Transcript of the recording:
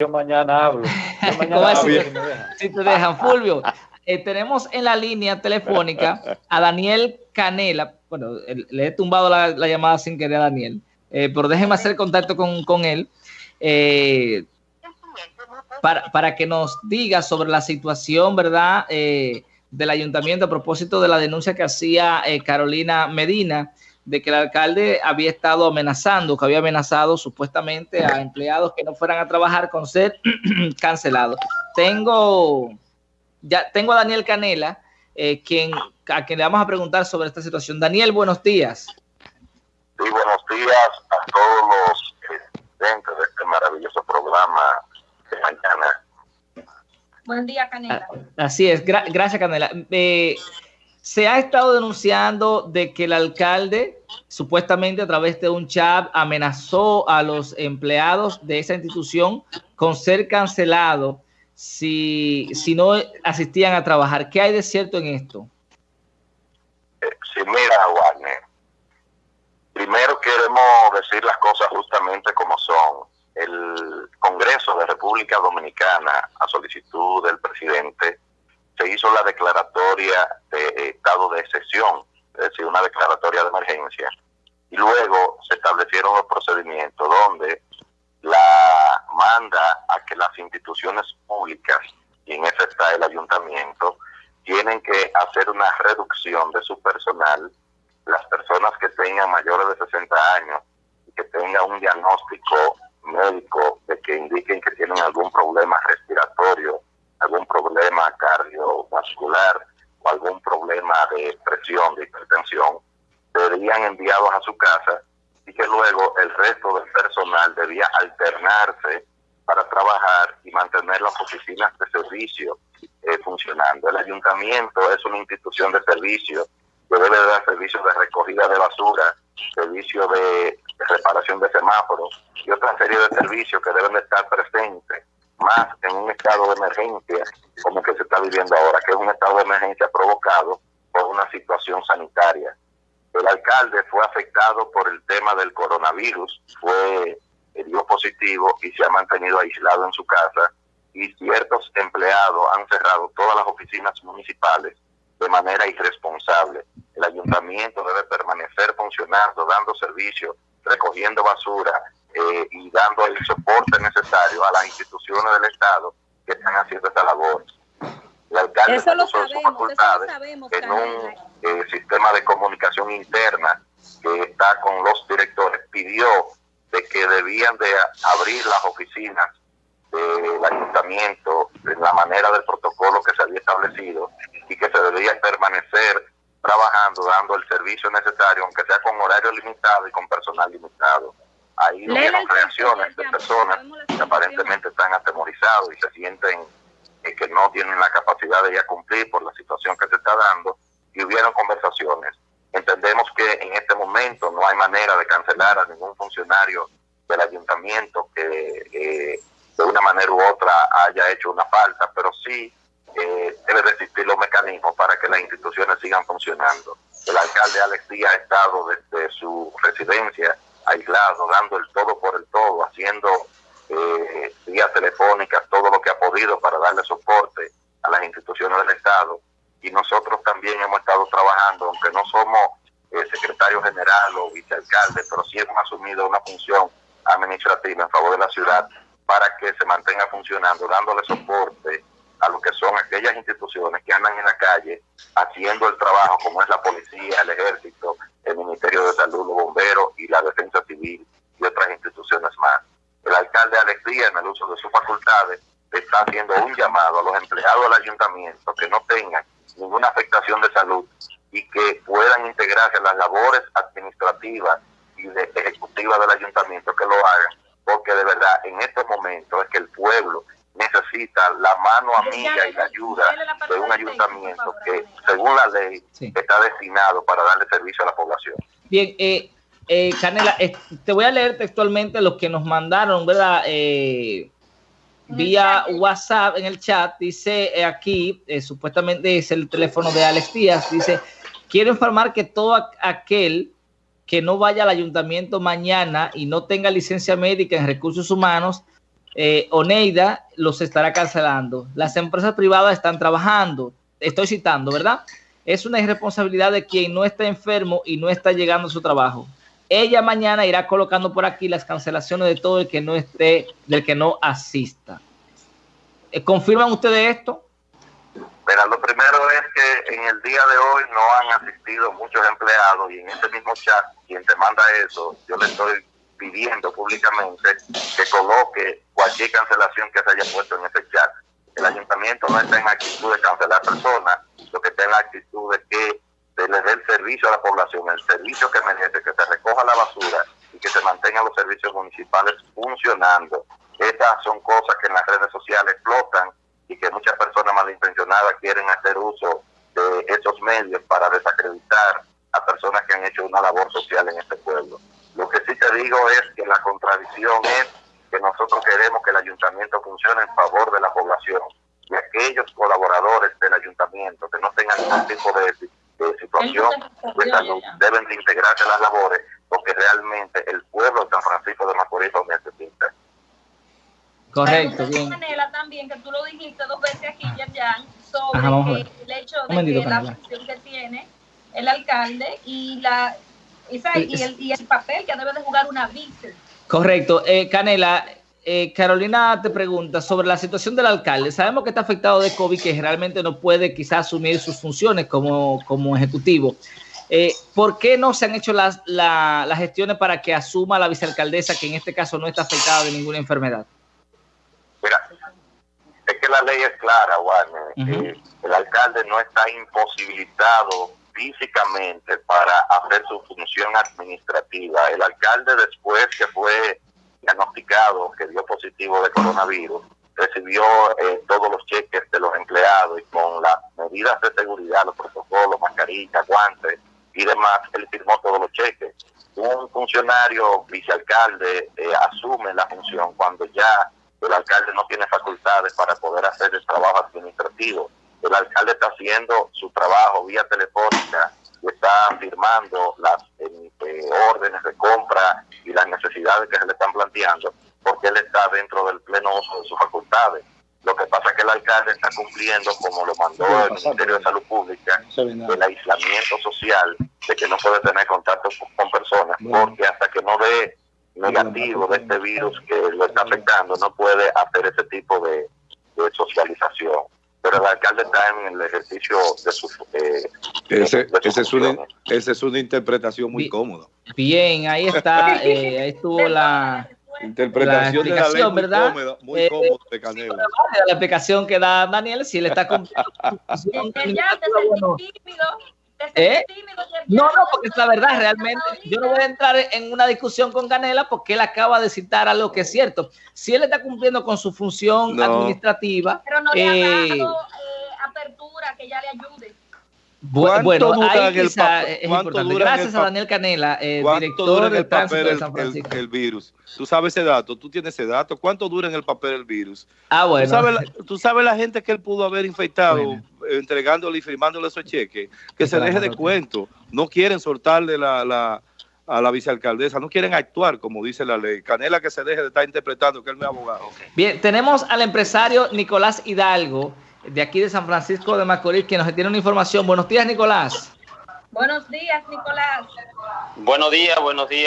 Yo mañana hablo. Yo mañana hablo si, te dejan. Fulvio, eh, tenemos en la línea telefónica a Daniel Canela. Bueno, le he tumbado la, llamada sin querer a Daniel, eh, pero déjeme hacer contacto con, él. Eh, para, para, que nos diga sobre la situación, ¿verdad? del ayuntamiento a propósito de la denuncia que hacía Carolina Medina de que el alcalde había estado amenazando, que había amenazado supuestamente a empleados que no fueran a trabajar con ser cancelados. Tengo, ya tengo a Daniel Canela, eh, quien, a quien le vamos a preguntar sobre esta situación. Daniel, buenos días. Sí, buenos días a todos los dentro de este maravilloso programa de mañana. Buen día, Canela. Así es, gracias, Canela. Eh, se ha estado denunciando de que el alcalde supuestamente a través de un chat amenazó a los empleados de esa institución con ser cancelado si, si no asistían a trabajar. ¿Qué hay de cierto en esto? Eh, sí, mira, Warner. Primero queremos decir las cosas justamente como son. El Congreso de República Dominicana, a solicitud del presidente, se hizo la declaratoria de estado de excepción, es decir, una declaratoria de emergencia, y luego se establecieron los procedimientos donde la manda a que las instituciones públicas, y en ese está el ayuntamiento, tienen que hacer una reducción de su personal, las personas que tengan mayores de 60 años y que tengan un diagnóstico médico de que indiquen que tienen algún problema respiratorio algún problema cardiovascular o algún problema de presión, de hipertensión, serían enviados a su casa y que luego el resto del personal debía alternarse para trabajar y mantener las oficinas de servicio eh, funcionando. El ayuntamiento es una institución de servicio que debe dar servicios de recogida de basura, servicio de reparación de semáforos y otra serie de servicios que deben de estar presentes más en un estado de emergencia como que se está viviendo ahora, que es un estado de emergencia provocado por una situación sanitaria. El alcalde fue afectado por el tema del coronavirus, fue dio positivo y se ha mantenido aislado en su casa y ciertos empleados han cerrado todas las oficinas municipales de manera irresponsable. El ayuntamiento debe permanecer funcionando, dando servicio, recogiendo basura, eh, y dando el soporte necesario a las instituciones del Estado que están haciendo esta labor. El alcalde eso lo sabemos, en un eh, sistema de comunicación interna que está con los directores, pidió de que debían de abrir las oficinas del ayuntamiento en la manera del protocolo que se había establecido y que se debía permanecer trabajando, dando el servicio necesario, aunque sea con horario limitado y con personal limitado. Ahí hubieron reacciones de personas que aparentemente están atemorizados y se sienten eh, que no tienen la capacidad de ya cumplir por la situación que se está dando y hubieron conversaciones. Entendemos que en este momento no hay manera de cancelar a ningún funcionario del ayuntamiento que eh, de una manera u otra haya hecho una falta, pero sí eh, debe existir los mecanismos para que las instituciones sigan funcionando. El alcalde Alex Díaz ha estado desde su residencia aislado, dando el todo por el todo, haciendo eh, vías telefónicas, todo lo que ha podido para darle soporte a las instituciones del Estado. Y nosotros también hemos estado trabajando, aunque no somos eh, secretario general o vicealcalde, pero sí hemos asumido una función administrativa en favor de la ciudad para que se mantenga funcionando, dándole soporte a lo que son aquellas instituciones que andan en la calle haciendo el trabajo, como es la policía, el ejército, el Ministerio de Salud, los bomberos y la defensa civil y otras instituciones más. El alcalde Alex Díaz, en el uso de sus facultades, está haciendo un llamado a los empleados del ayuntamiento que no tengan ninguna afectación de salud y que puedan integrarse en las labores administrativas y ejecutivas del ayuntamiento, que lo hagan, porque de verdad en este momento es que el pueblo necesita la mano amiga y la ayuda de un ayuntamiento que, según la ley, está destinado para darle servicio a la población. Bien, eh, eh, Canela, eh, te voy a leer textualmente lo que nos mandaron, ¿verdad? Eh, vía WhatsApp en el chat, dice aquí, supuestamente es el teléfono de Alex Díaz, dice, quiero informar que todo aquel que no vaya al ayuntamiento mañana y no tenga licencia médica en recursos humanos, eh, Oneida los estará cancelando. Las empresas privadas están trabajando. Estoy citando, ¿verdad? Es una irresponsabilidad de quien no está enfermo y no está llegando a su trabajo. Ella mañana irá colocando por aquí las cancelaciones de todo el que no esté, del que no asista. Eh, ¿Confirman ustedes esto? Mira, lo primero es que en el día de hoy no han asistido muchos empleados y en este mismo chat, quien te manda eso, yo le estoy pidiendo públicamente que coloque cualquier cancelación que se haya puesto en ese chat. El ayuntamiento no está en actitud de cancelar personas, lo que está en la actitud de que se le dé el servicio a la población, el servicio que merece, que se recoja la basura y que se mantengan los servicios municipales funcionando. Estas son cosas que en las redes sociales explotan y que muchas personas malintencionadas quieren hacer uso de esos medios para desacreditar a personas que han hecho una labor social en este pueblo. Te digo es que la contradicción es que nosotros queremos que el ayuntamiento funcione en favor de la población y aquellos colaboradores del ayuntamiento que no tengan ningún tipo de, situación de salud deben de integrarse a las labores porque realmente el pueblo de San Francisco de Macorís lo necesita. Correcto. De manera también que tú lo dijiste dos veces aquí, ya sobre el hecho de que la función que tiene el alcalde y la y, el, y el papel que debe de jugar una víctima. Correcto. Eh, Canela, eh, Carolina te pregunta sobre la situación del alcalde. Sabemos que está afectado de COVID, que realmente no puede quizás asumir sus funciones como, como ejecutivo. Eh, ¿Por qué no se han hecho las, las gestiones para que asuma la vicealcaldesa, que en este caso no está afectada de ninguna enfermedad? Mira, es que la ley es clara, Warner. el alcalde no está imposibilitado físicamente para hacer su función administrativa. El alcalde después que fue diagnosticado, que dio positivo de coronavirus, recibió eh, todos los cheques de los empleados y con las medidas de seguridad, los protocolos, mascarillas, guantes y demás, él firmó todos los cheques. Un funcionario vicealcalde eh, asume la función cuando ya el alcalde no tiene facultades para poder hacer el trabajo administrativo el alcalde está haciendo su trabajo vía telefónica y está firmando las eh, órdenes de compra y las necesidades que se le están planteando, porque él está dentro del pleno uso de sus facultades. Lo que pasa es que el alcalde está cumpliendo, como lo mandó el Ministerio de Salud Pública, el aislamiento social, de que no puede tener contacto con personas, porque hasta que no ve negativo de este virus que lo está afectando, no puede hacer ese tipo de socialización pero el alcalde está en el ejercicio de su... Eh, ese, es una, esa es una interpretación muy cómoda. Bien, ahí está, eh, ahí estuvo la... Interpretación de la ley ¿verdad? muy eh, cómoda de Canelo. La explicación que da Daniel, si le está cumpliendo. ¿Eh? No, no, porque es la verdad, realmente. Yo no voy a entrar en una discusión con Canela porque él acaba de citar algo que es cierto. Si él está cumpliendo con su función administrativa. Pero no le ha eh, dado eh, apertura que ya le ayude. Bueno, ahí quizá es importante. Gracias a Daniel Canela, eh, director del papel de San Francisco. El, virus. Tú sabes ese dato, tú tienes ese dato. ¿Cuánto dura en el papel el virus? Ah, bueno. Tú sabes la, gente que él pudo haber infectado entregándole y firmándole esos cheques. Que se deje de cuento. No quieren soltarle la, a la vicealcaldesa, no quieren actuar como dice la ley. Canela que se deje de estar interpretando que él no es abogado. Bien, tenemos al empresario Nicolás Hidalgo de aquí de San Francisco de Macorís, que nos tiene una información. Buenos días, Nicolás. Buenos días, Nicolás. Buenos días, buenos días.